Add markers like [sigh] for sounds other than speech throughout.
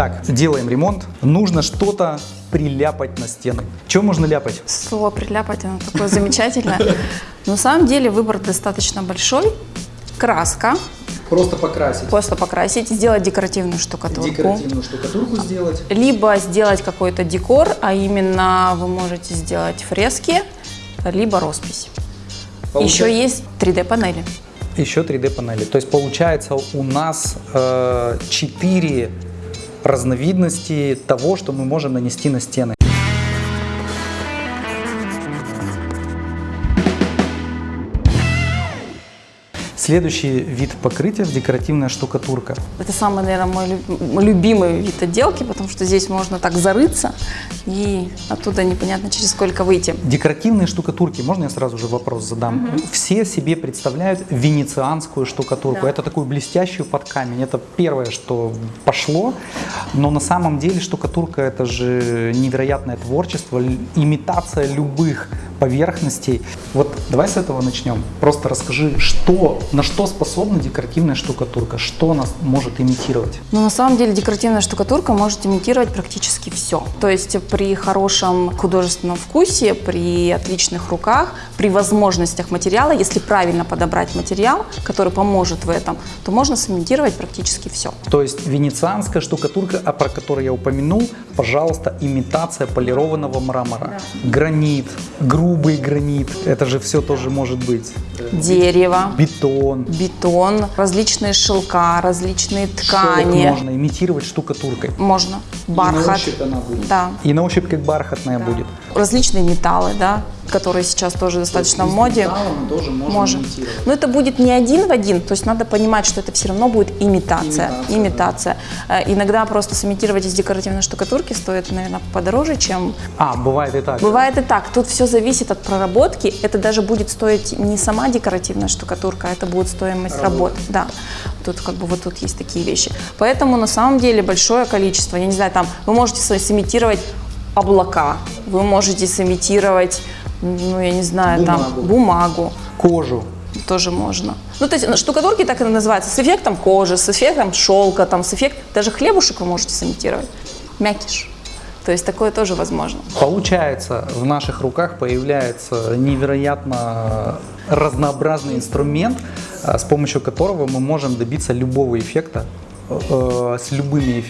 Итак, делаем ремонт. Нужно что-то приляпать на стены. Чем можно ляпать? Слово «приляпать» оно такое замечательное. На самом деле выбор достаточно большой. Краска, Просто покрасить. просто покрасить, сделать декоративную штукатурку. штукатурку сделать. Либо сделать какой-то декор, а именно вы можете сделать фрески, либо роспись. Еще есть 3D-панели. Еще 3D панели. То есть получается у нас э, 4 разновидности того, что мы можем нанести на стены. Следующий вид покрытия – декоративная штукатурка. Это самый, наверное, мой лю- мой любимый вид отделки, потому что здесь можно так зарыться и оттуда непонятно через сколько выйти. Декоративные штукатурки, можно я сразу же вопрос задам? Все себе представляют венецианскую штукатурку. Да. Это такую блестящую под камень. Это первое, что пошло. Но на самом деле штукатурка это же невероятное творчество, имитация любых поверхностей. Вот давай с этого начнем. Просто расскажи, что, на что способна декоративная штукатурка, что она может имитировать. Но на самом деле декоративная штукатурка может имитировать практически все. То есть при хорошем художественном вкусе, при отличных руках, при возможностях материала, если правильно подобрать материал, который поможет в этом, то можно сымитировать практически все. То есть венецианская штукатурка, а про которую я упомянул, пожалуйста, имитация полированного мрамора. Гранит, грубый гранит, это же все тоже может быть. Дерево, Бетон. бетон, различные шелка, различные Шелк ткани. можно имитировать штукатуркой. Можно. Бархат. она будет. Да. И на ощупь как бархатная будет. Различные металлы, да, которые сейчас тоже достаточно в моде. тоже Можем. Но это будет не один в один, то есть надо понимать, что это все равно будет имитация. Имитация, Имитация. Э, Иногда просто сымитировать из декоративной штукатурки стоит, наверное, подороже, чем... А, бывает и так. Бывает и так. Тут все зависит от проработки. Это даже будет стоить не сама декоративная штукатурка, а это будет стоимость работы. Да. Тут как бы вот тут есть такие вещи. Поэтому на самом деле большое количество, я не знаю, там вы можете сымитировать облака, вы можете сымитировать, ну я не знаю, Бумагу. там бумагу Кожу. тоже можно. Ну, то есть ну, штукатурки так и называются, с эффектом кожи, с эффектом шелка, там, с эффектом, даже хлебушек вы можете сымитировать, мякиш. То есть такое тоже возможно. Получается, в наших руках появляется невероятно разнообразный инструмент, а, с помощью которого мы можем добиться любого эффекта э, с любыми,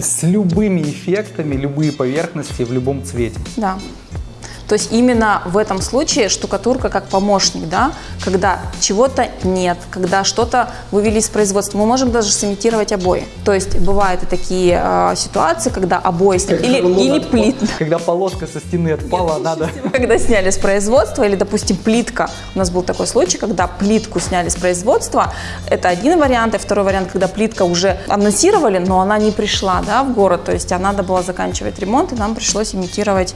с любыми эффектами, любые поверхности в любом цвете. Да. То есть именно в этом случае штукатурка как помощник, да, когда чего-то нет, когда что-то вывели из производства. Мы можем даже сымитировать обои. То есть бывают и такие э, ситуации, когда обои сня- или, или плит, Когда полоска со стены отпала, надо... когда сняли с производства, или, допустим, плитка. У нас был такой случай, когда плитку сняли с производства. Это один вариант. И второй вариант, когда плитка уже анонсировали, но она не пришла да, в город. То есть она надо было заканчивать ремонт, и нам пришлось имитировать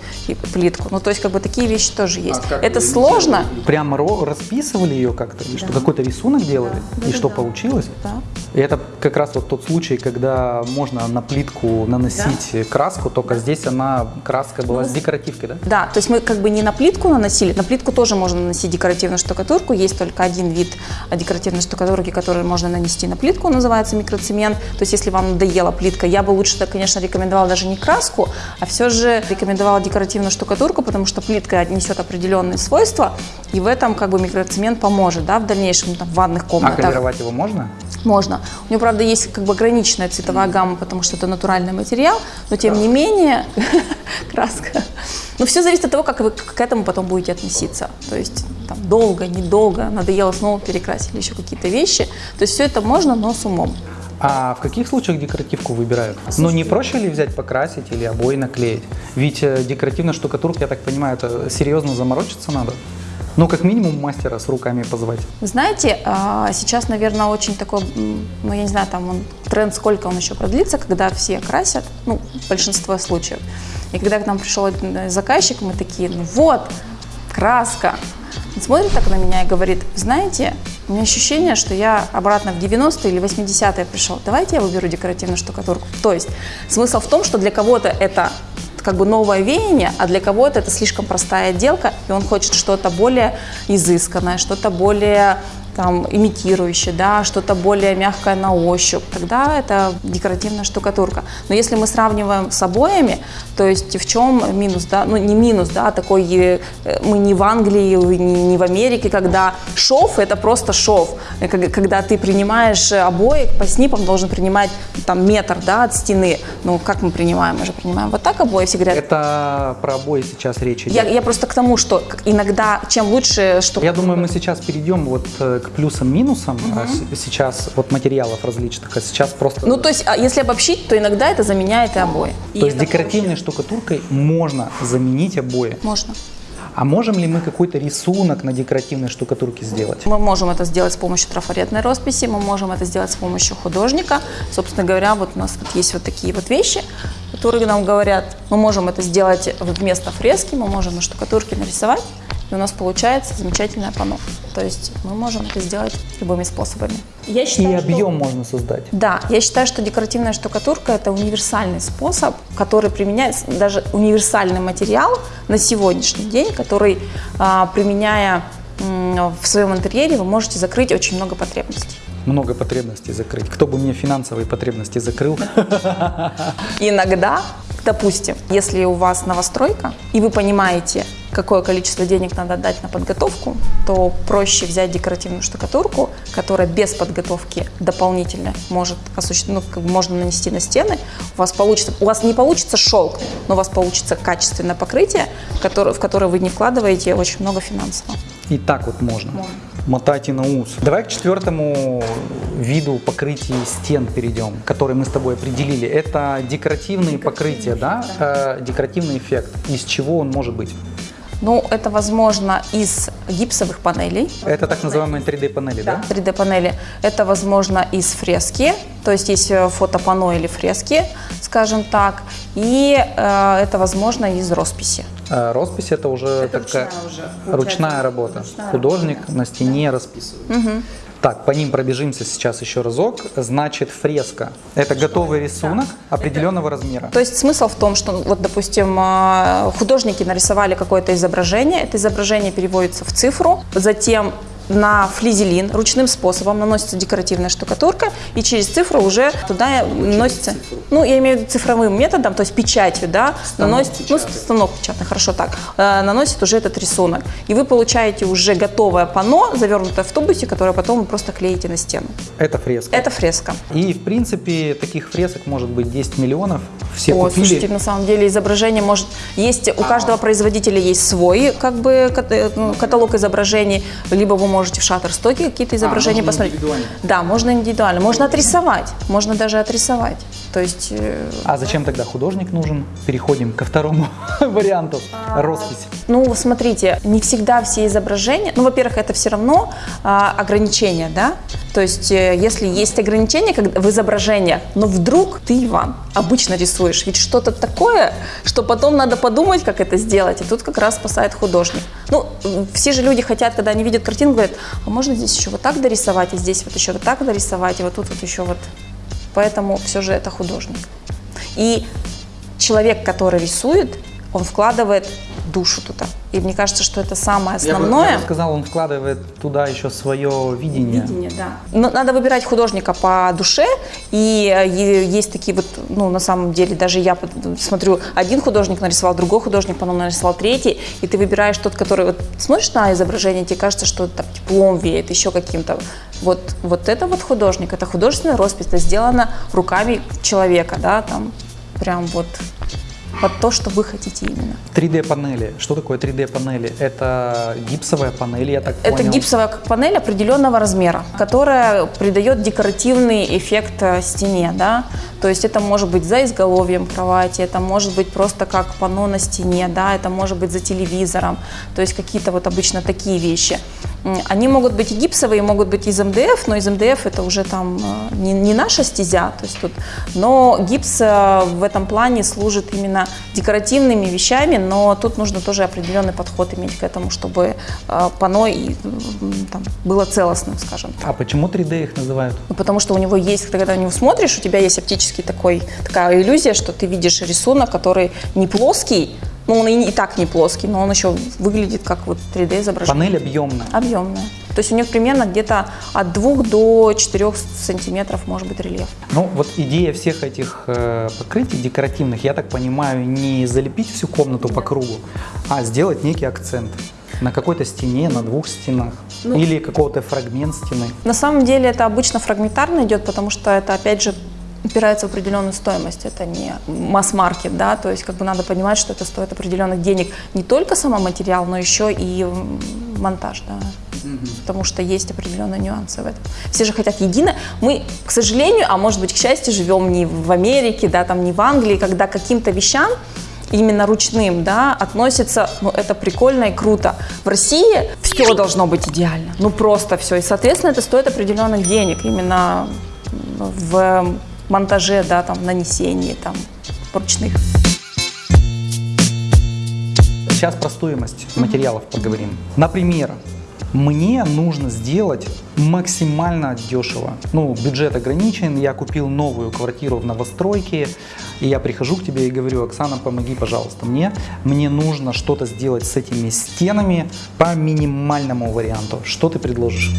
плитку. Ну, то есть, как бы такие вещи тоже есть. Это сложно. Прямо расписывали ее как-то, и что какой-то рисунок делали, и что получилось. Да. И это как раз вот тот случай, когда можно на плитку наносить краску, только здесь она краска была с декоративкой, да? Да, то есть мы как бы не на плитку наносили, на плитку тоже можно наносить декоративную штукатурку, есть только один вид а, декоративной штукатурки, который можно нанести на плитку, называется микроцемент, то есть если вам надоела плитка, я бы лучше, да, конечно, рекомендовала даже не краску, а все же рекомендовала декоративную штукатурку, потому что плитка несет определенные свойства, и в этом как бы микроцемент поможет, да, в дальнейшем там, в ванных А комнатах. колеровать его можно? Можно. У него, правда, есть как бы ограниченная цветовая гамма, потому что это натуральный материал, но тем не менее [laughs] краска. Но все зависит от того, как вы к этому потом будете относиться. То есть там долго, недолго, надоело снова перекрасили еще какие-то вещи. То есть все это можно, но с умом. А в каких случаях декоративку выбирают? Ну не проще ли взять покрасить или обои наклеить? Ведь э, декоративная штукатурка, я так понимаю, это серьезно заморочиться надо. Ну, как минимум мастера с руками позвать. Знаете, а, сейчас, наверное, очень такой, ну, я не знаю, там он, тренд, сколько он еще продлится, когда все красят, ну, большинство случаев. И когда к нам пришел один заказчик, мы такие, ну вот, краска. Он смотрит так на меня и говорит, знаете, у меня ощущение, что я обратно в 90-е или 80-е пришел. Давайте я выберу декоративную штукатурку. То есть смысл в том, что для кого-то это как бы новое веяние, а для кого-то это слишком простая отделка, и он хочет что-то более изысканное, что-то более там имитирующее, да, что-то более мягкое на ощупь, тогда это декоративная штукатурка. Но если мы сравниваем с обоями, то есть в чем минус, да, ну не минус, да, такой э, мы не в Англии, не, не в Америке, когда шов это просто шов, Э, когда ты принимаешь обои, по снипам должен принимать там метр, да, от стены. Ну как мы принимаем? Мы же принимаем вот так обои, все говорят. Это про обои сейчас речь идет. Я, я просто к тому, что иногда чем лучше, что Я думаю, мы сейчас перейдем вот э, к плюсам-минусам а с- сейчас вот материалов различных, а сейчас просто... Ну, то есть, а если обобщить, то иногда это заменяет и обои. то есть декоративной штукатуркой можно заменить обои. Можно. А можем ли мы какой-то рисунок на декоративной штукатурке сделать? Мы можем это сделать с помощью трафаретной росписи, мы можем это сделать с помощью художника. Собственно говоря, вот у нас вот есть вот такие вот вещи, которые нам говорят, мы можем это сделать вместо фрески, мы можем на штукатурке нарисовать, и у нас получается замечательное панно. То есть мы можем это сделать любыми способами. Я И объем можно создать. Да, я считаю, что декоративная штукатурка – это универсальный способ, который применяется, даже универсальный материал на сегодняшний день, который, а, применяя в своем интерьере, вы можете закрыть очень много потребностей. Много потребностей закрыть. Кто бы мне финансовые потребности закрыл? Иногда, допустим, если у вас новостройка, и вы понимаете, какое количество денег надо отдать на подготовку, то проще взять декоративную штукатурку, которая без подготовки дополнительно может осуществ- ну, как бы можно нанести на стены. У вас получится, у вас не получится шелк, но у вас получится качественное покрытие, которое- в которое вы не вкладываете очень много финансов. И так вот можно. Мотайте на ус. Давай к четвертому виду покрытия стен перейдем, который мы с тобой определили. Это декоративные покрытия, да? Э, декоративный эффект. Из чего он может быть? Ну, это возможно из гипсовых панелей, Это так называемые 3D-панели, да? 3D-панели. Это возможно из фрески, то есть есть э, фотопано или фрески, скажем так, и э, это возможно из росписи. Э, Роспись это уже такая ручная уже, ручная работа. Ручная Художник на стене расписывает. Так, по ним пробежимся сейчас еще разок. Значит, фреска – это готовый рисунок определенного размера. То есть смысл в том, что, вот, допустим, э, художники нарисовали какое-то изображение, это изображение переводится в цифру, затем на флизелин ручным способом наносится декоративная штукатурка, и через цифру уже туда наносится, ну, я имею в виду цифровым методом, то есть печатью, да, наносит, ну, станок печатный, хорошо так, э, наносит уже этот рисунок. И вы получаете уже готовое панно, завернутое в тубусе, которое потом вы просто клеите на стену. Это фреска. Это фреска. И, в принципе, таких фресок может быть 10 миллионов. Все О, купили. слушайте, на самом деле изображение может есть у каждого производителя есть свой как бы э, ну, каталог изображений, либо вы можете в шаттерстоке какие-то изображения можно посмотреть. индивидуально? Да, можно индивидуально, можно отрисовать, можно даже отрисовать. То есть э, А зачем тогда художник нужен? Переходим ко второму [laughs] варианту. Роспись. Ну, смотрите, не всегда все изображения, ну, во-первых, это все равно а, ограничения, да, то есть э, если есть ограничения как в изображениях, но вдруг ты, Иван, обычно рисуешь, ведь что-то такое, что потом надо подумать, как это сделать, и тут как раз спасает художник. Ну, все же люди хотят, когда они видят картину, говорят, а можно здесь еще вот так дорисовать, и здесь вот еще вот так дорисовать, и вот тут вот еще вот. Поэтому все же это художник. И человек, который рисует, он вкладывает душу туда. И мне кажется, что это самое основное. я бы сказал, он вкладывает туда еще свое видение. Видение, да. Но надо выбирать художника по душе, и э, есть такие вот, ну, на самом деле, даже я смотрю, один художник нарисовал, другой художник потом нарисовал третий, и ты выбираешь тот, который, вот смотришь на изображение, тебе кажется, что там теплом веет, еще каким-то. Вот, вот это вот художник, это художественная роспись, это сделано руками человека, да, там прям вот под то, что вы хотите именно. 3D-панели. Что такое 3D-панели? Это гипсовая панель, я так Это понял. гипсовая панель определенного размера, которая придает декоративный эффект э, стене, да. То есть это может быть за изголовьем кровати, это может быть просто как панно на стене, да, это может быть за телевизором, то есть какие-то вот обычно такие вещи. Они могут быть и гипсовые, могут быть из МДФ, но из МДФ это уже там э, не, не наша стезя, то есть тут, но гипс э, в этом плане служит именно декоративными вещами, но тут нужно тоже определенный подход иметь к этому, чтобы э, панно и, там, было целостным, скажем так. А почему 3D их называют? Ну, потому что у него есть, когда на него смотришь, у тебя есть оптический такой, такая иллюзия, что ты видишь рисунок, который не плоский, ну, он и, и так не плоский, но он еще выглядит как вот 3D изображение. Панель объемная. Объемная. То есть у них примерно где-то от 2 до 4 сантиметров может быть рельеф. Ну, вот идея всех этих э, покрытий декоративных, я так понимаю, не залепить всю комнату по кругу, а сделать некий акцент на какой-то стене, на двух стенах Ну, или какого-то фрагмент стены. На самом деле это обычно фрагментарно идет, потому что это, опять же, упирается в определенную стоимость. Это не масс-маркет, да, то есть как бы надо понимать, что это стоит определенных денег. Не только сам материал, но еще и монтаж, да. Потому что есть определенные нюансы в этом. Все же хотят единое. Мы, к сожалению, а может быть, к счастью, живем не в Америке, да, там не в Англии, когда каким-то вещам именно ручным, да, относится, ну, это прикольно и круто. В России все должно быть идеально, ну, просто все. И, соответственно, это стоит определенных денег именно в монтаже, да, там, нанесении, там, ручных. Сейчас про стоимость материалов поговорим. Например, мне нужно сделать максимально дешево. Ну, бюджет ограничен, я купил новую квартиру в новостройке, и я прихожу к тебе и говорю, Оксана, помоги, пожалуйста, мне. Мне нужно что-то сделать с этими стенами по минимальному варианту. Что ты предложишь?